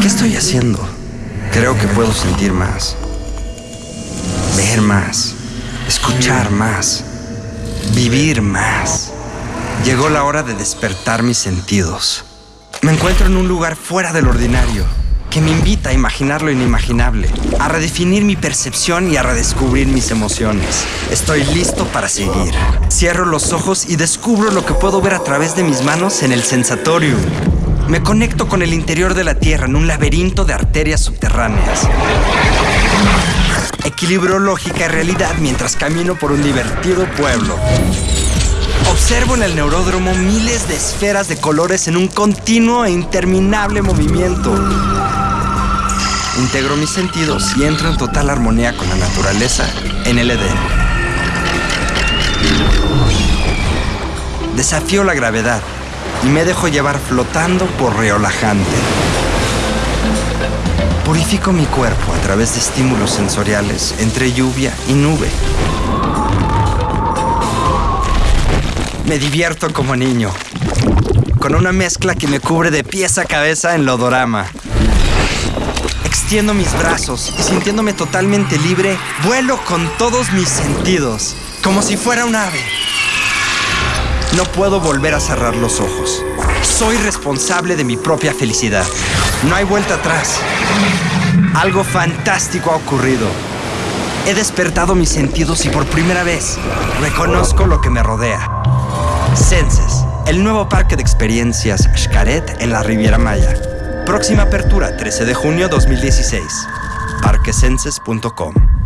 ¿Qué estoy haciendo? Creo que puedo sentir más, ver más, escuchar más, vivir más. Llegó la hora de despertar mis sentidos. Me encuentro en un lugar fuera del ordinario que me invita a imaginar lo inimaginable, a redefinir mi percepción y a redescubrir mis emociones. Estoy listo para seguir. Cierro los ojos y descubro lo que puedo ver a través de mis manos en el sensatorium. Me conecto con el interior de la Tierra en un laberinto de arterias subterráneas. Equilibro lógica y realidad mientras camino por un divertido pueblo. Observo en el neuródromo miles de esferas de colores en un continuo e interminable movimiento. Integro mis sentidos y entro en total armonía con la naturaleza en el Edén. Desafío la gravedad y me dejo llevar flotando por Reolajante. Purifico mi cuerpo a través de estímulos sensoriales entre lluvia y nube. Me divierto como niño, con una mezcla que me cubre de pies a cabeza en lodorama. Extiendo mis brazos y sintiéndome totalmente libre, vuelo con todos mis sentidos, como si fuera un ave. No puedo volver a cerrar los ojos. Soy responsable de mi propia felicidad. No hay vuelta atrás. Algo fantástico ha ocurrido. He despertado mis sentidos y por primera vez reconozco lo que me rodea. Senses, el nuevo parque de experiencias Xcaret en la Riviera Maya. Próxima apertura 13 de junio 2016. parquesenses.com